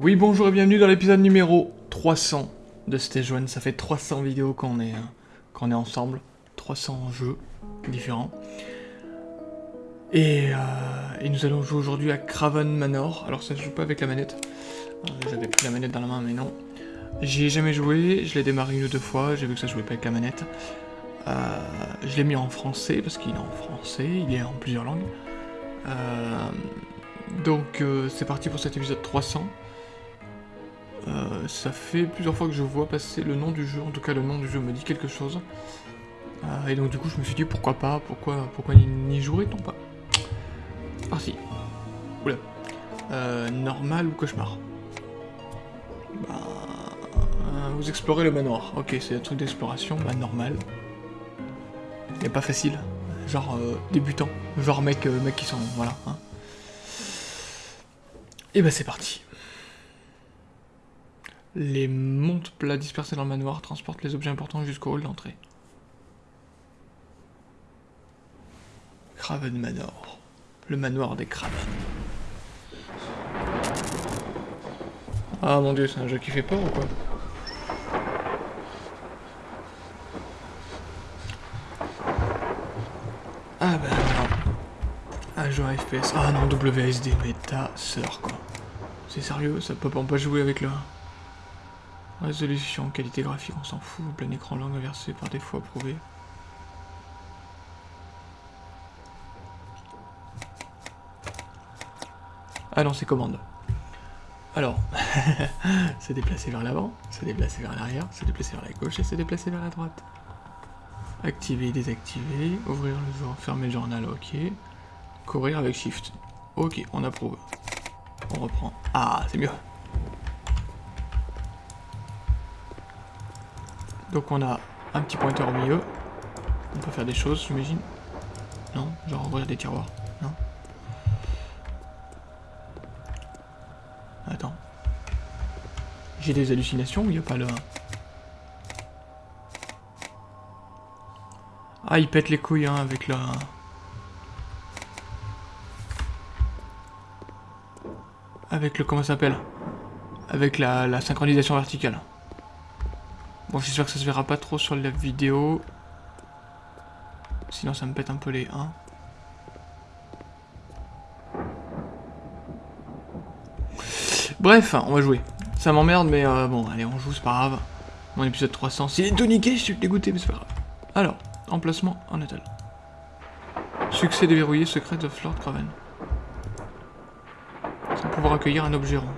Oui, bonjour et bienvenue dans l'épisode numéro 300 de Stage 1. Ça fait 300 vidéos qu'on est, hein, est ensemble, 300 jeux différents. Et, euh, et nous allons jouer aujourd'hui à Craven Manor. Alors ça se joue pas avec la manette. Euh, J'avais pris la manette dans la main, mais non. J'y ai jamais joué, je l'ai démarré une ou deux fois, j'ai vu que ça jouait pas avec la manette. Euh, je l'ai mis en français, parce qu'il est en français, il est en plusieurs langues. Euh, donc euh, c'est parti pour cet épisode 300. Euh, ça fait plusieurs fois que je vois passer le nom du jeu, en tout cas le nom du jeu me dit quelque chose. Et donc du coup je me suis dit pourquoi pas, pourquoi, pourquoi n'y jouerait-on pas? Parti. Oula. Euh, normal ou cauchemar? Vous explorez le manoir. Ok, c'est un truc d'exploration, bah normal. Et pas facile. Genre euh, débutant. Genre mec, euh, mec qui sont... Voilà. Hein. Et bah c'est parti. Les montes plats dispersés dans le manoir transportent les objets importants jusqu'au hall d'entrée. Craven Manor. Le manoir des Craven. Ah mon dieu, c'est un jeu qui fait peur ou quoi Ah bah non. Un FPS. Ah non, WSD, mais ta sœur quoi. C'est sérieux, ça peut pas jouer avec le... Résolution, qualité graphique, on s'en fout. Plein écran langue inversée par défaut approuvé. Ah non, c'est commande. Alors, se déplacer vers l'avant, se déplacer vers l'arrière, se déplacer vers la gauche et se déplacer vers la droite. Activer, désactiver, ouvrir le journal, fermer le journal, ok. Courir avec Shift. Ok, on approuve. On reprend. Ah, c'est mieux. Donc on a un petit pointeur au milieu. On peut faire des choses, j'imagine. Non Genre ouvrir des tiroirs. Non Attends. J'ai des hallucinations ou il n'y a pas le... Ah, il pète les couilles hein, avec la... Avec le... Comment ça s'appelle? Avec la, synchronisation verticale. Bon, j'espère que ça se verra pas trop sur la vidéo. Sinon, ça me pète un peu les 1. Bref, on va jouer. Ça m'emmerde, mais euh, bon, allez, on joue, c'est pas grave. Mon épisode 300, s'il est tout je suis dégoûté, mais c'est pas grave. Alors, emplacement en étal. Succès déverrouillé, secret de Lord Craven. Sans pouvoir accueillir un objet rond.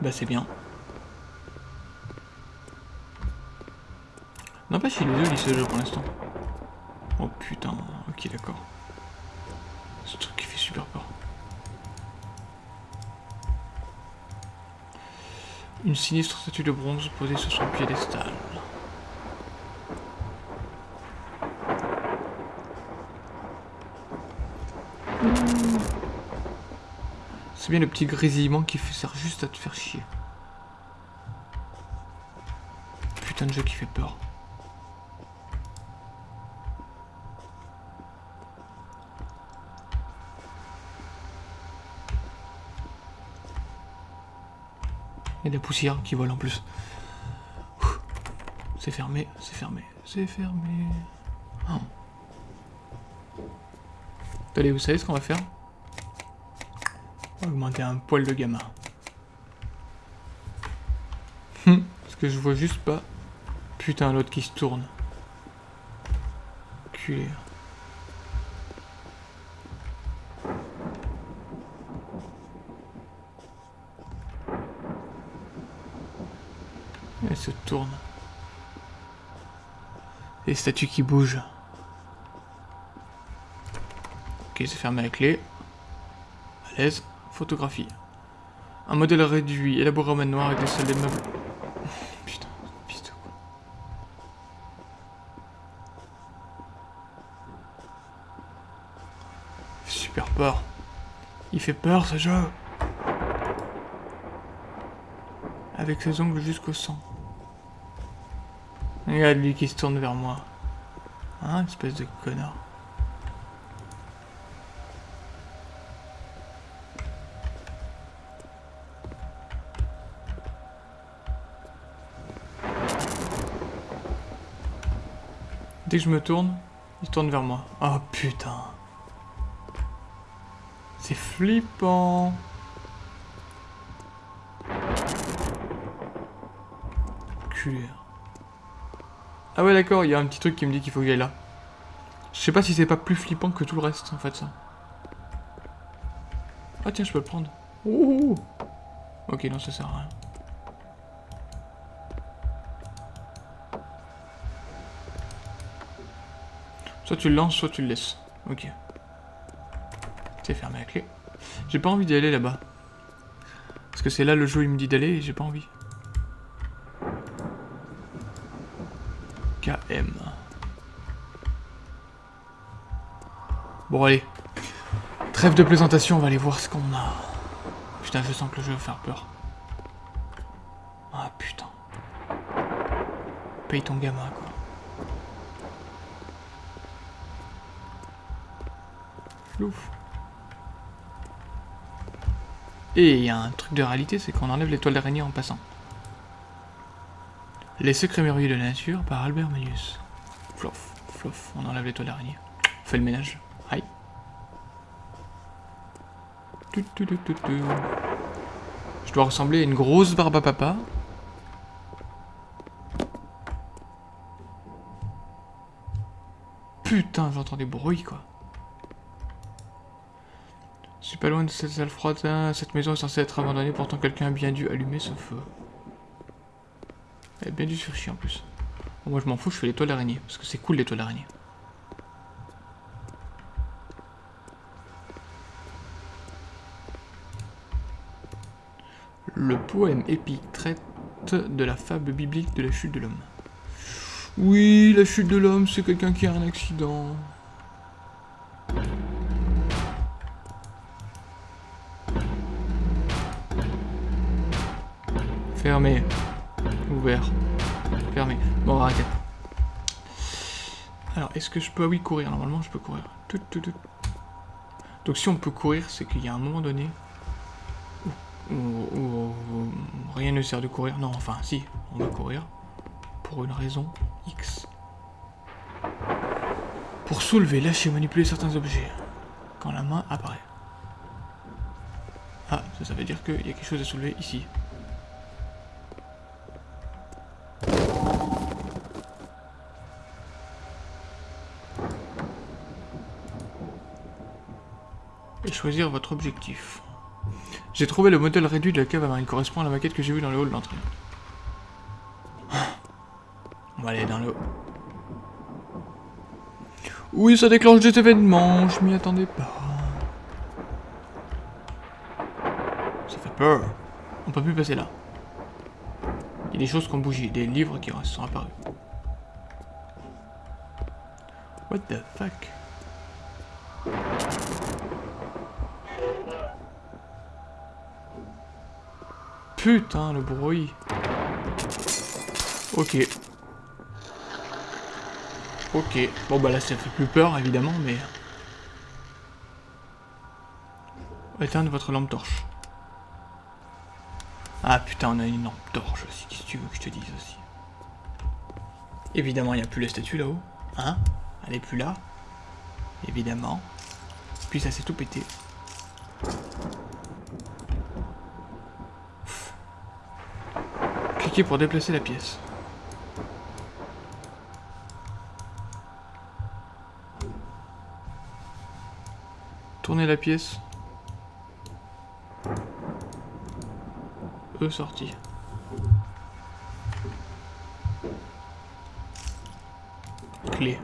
Bah, c'est bien. Non pas s'il est joli ce jeu pour l'instant. Oh putain, ok d'accord. Ce truc qui fait super peur. Une sinistre statue de bronze posée sur son piédestal. C'est bien le petit grésillement qui sert juste à te faire chier. Putain de jeu qui fait peur. Il y a des poussières qui volent en plus. C'est fermé, c'est fermé, c'est fermé. Oh. Allez, vous savez ce qu'on va faire? Augmenter un poil de gamin. Hum, Parce que je vois juste pas. Putain, l'autre qui se tourne. Culé. Elle se tourne. Les statues qui bougent. Ok, c'est fermé à clé. À l'aise. Photographie. Un modèle réduit, élaboré en manoir avec des salles des meubles. Putain, piste quoi. Super peur. Il fait peur ce jeu. Avec ses ongles jusqu'au sang. Regarde lui qui se tourne vers moi. Hein, espèce de connard. Dès que je me tourne, il tourne vers moi. Oh putain. C'est flippant. Culé. Ah ouais d'accord, il y a un petit truc qui me dit qu'il faut que j'aille là. Je sais pas si c'est pas plus flippant que tout le reste en fait ça. Ah tiens, je peux le prendre. Ouh. Ok, non, ça sert à rien. Soit tu le lances, soit tu le laisses. Ok. C'est fermé à clé. J'ai pas envie d'y aller là-bas. Parce que c'est là le jeu il me dit d'aller et j'ai pas envie. KM. Bon allez. Trêve de plaisantation, on va aller voir ce qu'on a. Putain, je sens que le jeu va faire peur. Ah putain. Paye ton gamin quoi. Et il y a un truc de réalité, c'est qu'on enlève l'étoile d'araignée en passant. Les secrets merveilleux de la nature par Albert Manius. Flof, flof, on enlève l'étoile d'araignée. On fait le ménage. Hi. Je dois ressembler à une grosse barbe à papa. Putain, j'entends des bruits, quoi. Je suis pas loin de cette salle froide. Hein. Cette maison est censée être abandonnée, pourtant quelqu'un a bien dû allumer ce feu. Elle a bien dû se chier en plus. moi je m'en fous, je fais l'étoile d'araignée, parce que c'est cool l'étoile d'araignée. Le poème épique traite de la fable biblique de la chute de l'homme. Oui, la chute de l'homme, c'est quelqu'un qui a un accident. Fermé. Ouvert. Fermé. Bon, arrêtez. Alors, est-ce que je peux... Ah oui, courir. Normalement, je peux courir. Donc, si on peut courir, c'est qu'il y a un moment donné où, rien ne sert de courir. Non, enfin, si, on va courir. Pour une raison X. Pour soulever, lâcher, manipuler certains objets. Quand la main apparaît. Ah, ça veut dire qu'il y a quelque chose à soulever ici. Choisir votre objectif. J'ai trouvé le modèle réduit de la cave à. Il correspond à la maquette que j'ai vue dans le hall d'entrée. On va aller dans le haut. Oui, ça déclenche des événements. Je m'y attendais pas. Ça fait peur. On peut plus passer là. Il y a des choses qui ont bougé, des livres qui sont apparus. What the fuck? Putain, le bruit. Ok. Ok. Bon, bah là, ça fait plus peur, évidemment, mais... Éteindre votre lampe torche. Ah, putain, on a une lampe torche aussi. Qu'est-ce que tu veux que je te dise aussi? Évidemment, il n'y a plus la statue là-haut. Hein? Elle est plus là. Évidemment. Puis ça s'est tout pété. Pour déplacer la pièce. Tourner la pièce. E sortie. Clé.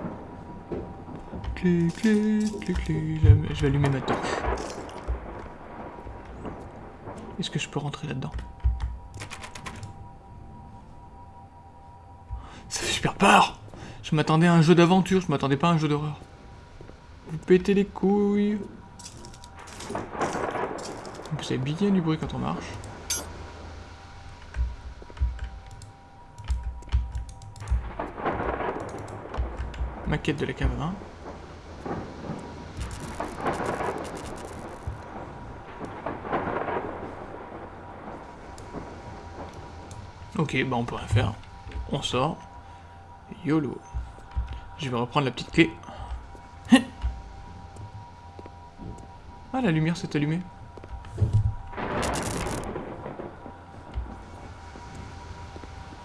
Clé, clé, clé, clé. Je vais allumer ma torche. Est-ce que je peux rentrer là-dedans? Je m'attendais à un jeu d'aventure, je m'attendais pas à un jeu d'horreur. Vous pétez les couilles. Vous savez bien du bruit quand on marche. Maquette de la cave à. Ok, bah on peut rien faire. On sort. YOLO. Je vais reprendre la petite clé. ah, la lumière s'est allumée.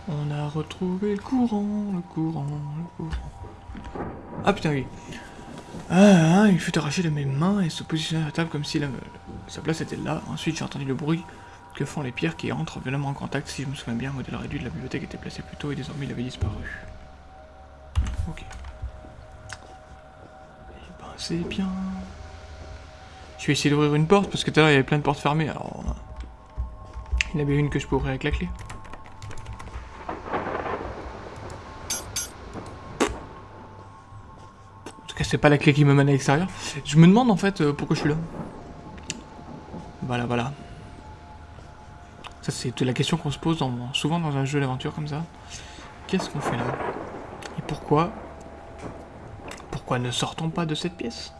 On a retrouvé le courant, le courant, le courant. Ah putain, oui. Ah, il fut arraché de mes mains et se positionna à la table comme si sa place était là. Ensuite, j'ai entendu le bruit que font les pierres qui entrent violemment en contact. Si je me souviens bien, le modèle réduit de la bibliothèque était placé plus tôt et désormais il avait disparu. C'est bien. Je vais essayer d'ouvrir une porte parce que tout à l'heure il y avait plein de portes fermées. Alors, il y en avait une que je peux ouvrir avec la clé. En tout cas, c'est pas la clé qui me mène à l'extérieur. Je me demande en fait euh, pourquoi je suis là. Voilà, voilà. Ça, c'est la question qu'on se pose souvent dans un jeu d'aventure comme ça. Qu'est-ce qu'on fait là? Et pourquoi Pourquoi ne sortons pas de cette pièce?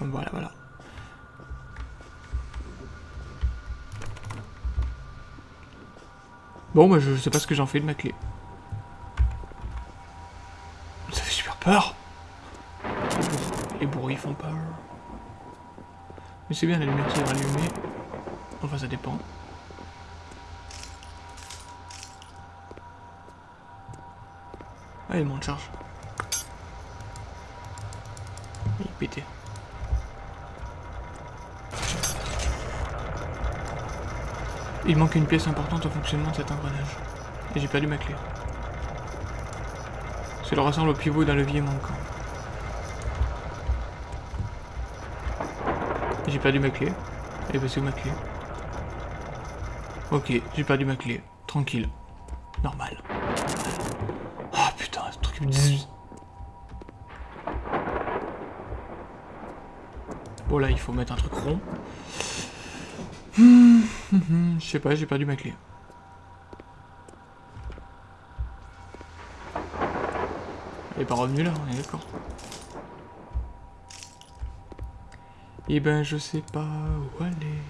Voilà, voilà. Bon, bah je sais pas ce que j'en fais de ma clé. Mais c'est bien, la lumière s'est rallumée. Enfin, ça dépend. Ah, il de charge. Il est pété. Il manque une pièce importante au fonctionnement de cet engrenage. Et j'ai perdu ma clé. Cela ressemble au pivot d'un levier manquant. J'ai perdu ma clé. Et c'est où ma clé Ok, j'ai perdu ma clé. Tranquille. Normal. Ah oh, putain, ce truc me. Bon là, il faut mettre un truc rond. Hmm. Je sais pas, j'ai perdu ma clé. Elle est pas revenue là, on est d'accord. Eh ben, je sais pas où aller.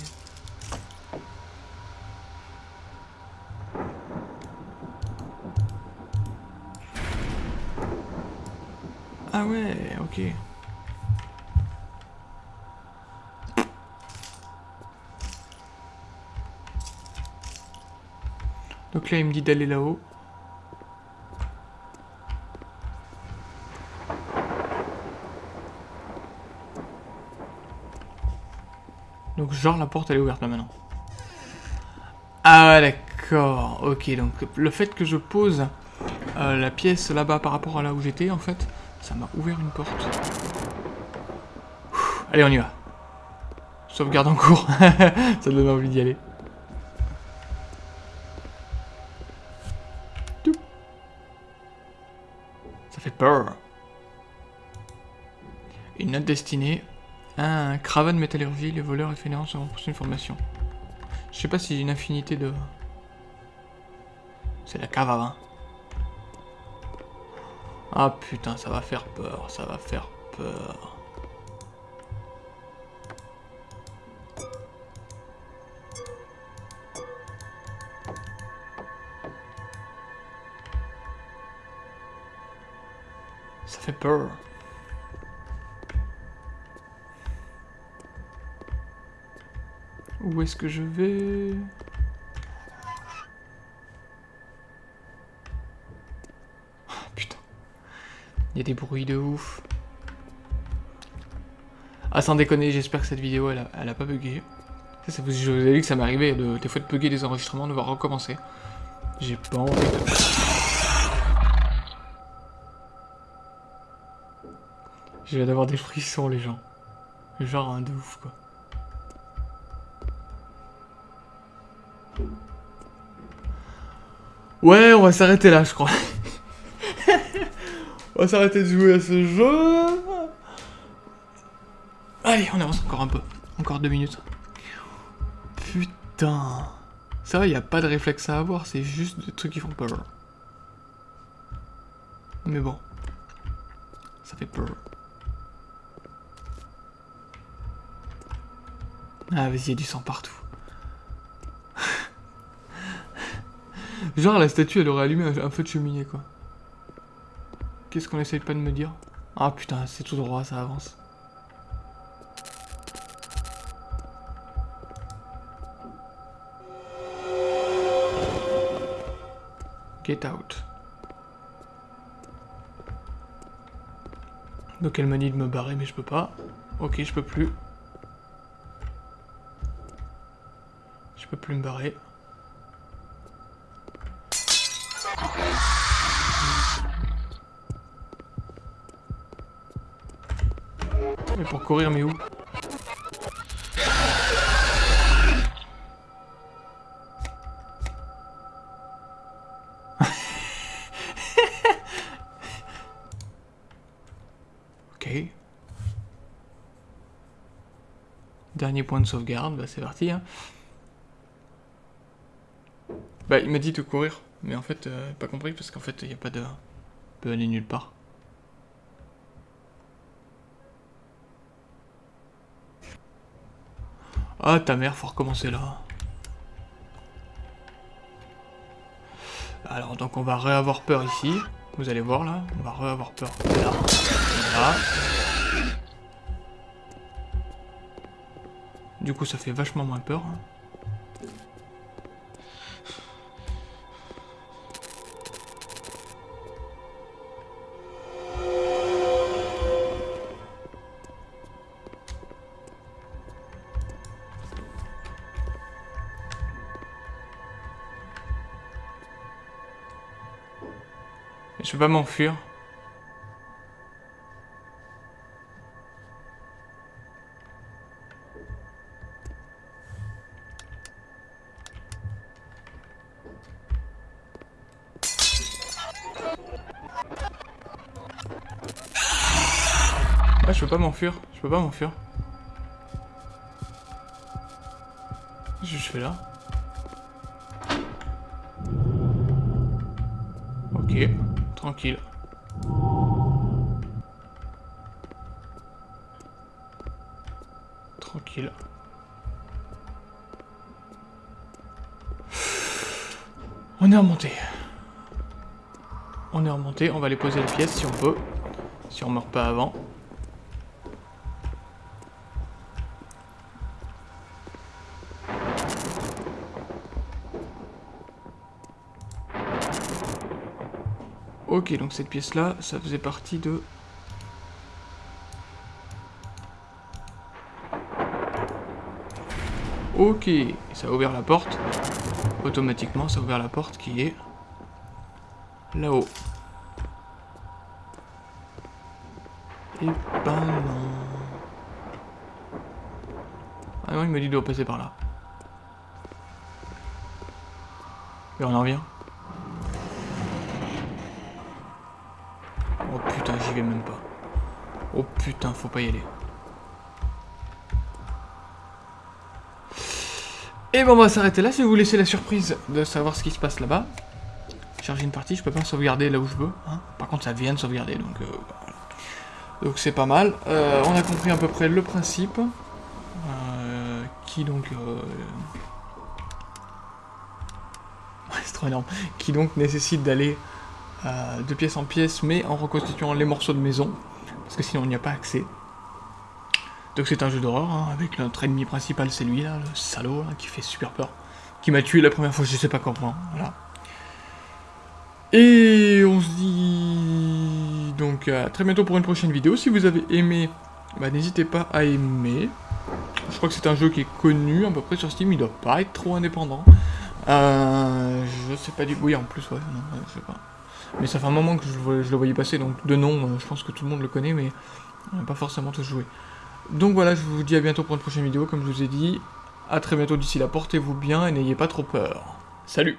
Ah ouais, ok. Donc là, il me dit d'aller là-haut. Donc genre la porte elle est ouverte là maintenant. Ah d'accord, ok donc le fait que je pose euh, la pièce là-bas par rapport à là où j'étais en fait, ça m'a ouvert une porte. allez on y va. Sauvegarde en cours, ça donne envie d'y aller. peur. Une note destinée un cravat de métallurgie, les voleurs et fainéants seront poursuivis une formation. Je sais pas si j'ai une infinité de... C'est la cave. Ah putain, ça va faire peur, ça va faire peur. peur. Où est-ce que je vais? Oh, Putain. Il y a des bruits de ouf. Ah sans déconner, j'espère que cette vidéo elle a, pas bugué. Ça, je vous ai dit que ça m'arrivait de, des fois de bugger des enregistrements, de voir recommencer. J'ai pas envie de... Je viens d'avoir des frissons, les gens. Genre un de ouf, quoi. Ouais, on va s'arrêter là, je crois. on va s'arrêter de jouer à ce jeu. Allez, on avance encore un peu. Encore deux minutes. Putain. Ça il a pas de réflexe à avoir, c'est juste des trucs qui font peur. Mais bon. Ça fait peur. Ah, vas-y, il y a du sang partout. Genre, la statue, elle aurait allumé un, feu de cheminée, quoi. Qu'est-ce qu'on essaye pas de me dire? Ah, putain, c'est tout droit, ça avance. Get out. Donc elle m'a dit de me barrer, mais je peux pas. Ok, je peux plus. Je peux plus me barrer. Courir, mais où Dernier point de sauvegarde, bah c'est parti. Hein. Bah il m'a dit de courir, mais en fait, euh, pas compris parce qu'en fait il n'y a pas de... peut aller nulle part. Ah ta mère, faut recommencer là. Alors donc on va réavoir peur ici. Vous allez voir là, on va réavoir peur là. Là. Du coup, ça fait vachement moins peur. Hein. Vais pas m'enfuir. Ah, je peux pas m'enfuir. Je peux pas m'enfuir. Je fais là? Ok, tranquille. Tranquille. On est remonté. On est remonté, on va aller poser les pièces si on peut. Si on meurt pas avant. Ok, donc cette pièce-là, ça faisait partie de... Ok, ça a ouvert la porte. Automatiquement, ça a ouvert la porte qui est là-haut. Et ben non. Ah non, il m'a dit de passer par là. Et on en revient. J'y vais même pas. Oh putain, faut pas y aller. Et bon, on va s'arrêter là. Je vais vous laisser la surprise de savoir ce qui se passe là-bas. Charger une partie, je peux pas sauvegarder là où je veux. Hein. Par contre, ça vient de sauvegarder, donc euh, Donc c'est pas mal. Euh, on a compris à peu près le principe. Euh, qui donc... c'est trop énorme. Qui donc nécessite d'aller de pièce en pièce, mais en reconstituant les morceaux de maison, parce que sinon on n'y a pas accès. Donc c'est un jeu d'horreur, hein, avec notre ennemi principal, c'est lui là, le salaud, qui fait super peur, qui m'a tué la première fois, je sais pas comment, voilà. Et on se dit donc à très bientôt pour une prochaine vidéo. Si vous avez aimé, bah, n'hésitez pas à aimer. Je crois que c'est un jeu qui est connu à peu près sur Steam, il doit pas être trop indépendant. Euh, je sais pas du... Oui, en plus, ouais, non, je sais pas. Mais ça fait un moment que je, le voyais passer, donc de nom, euh, je pense que tout le monde le connaît, mais on n'a pas forcément tous joué. Donc voilà, je vous dis à bientôt pour une prochaine vidéo, comme je vous ai dit. A très bientôt d'ici là, portez-vous bien et n'ayez pas trop peur. Salut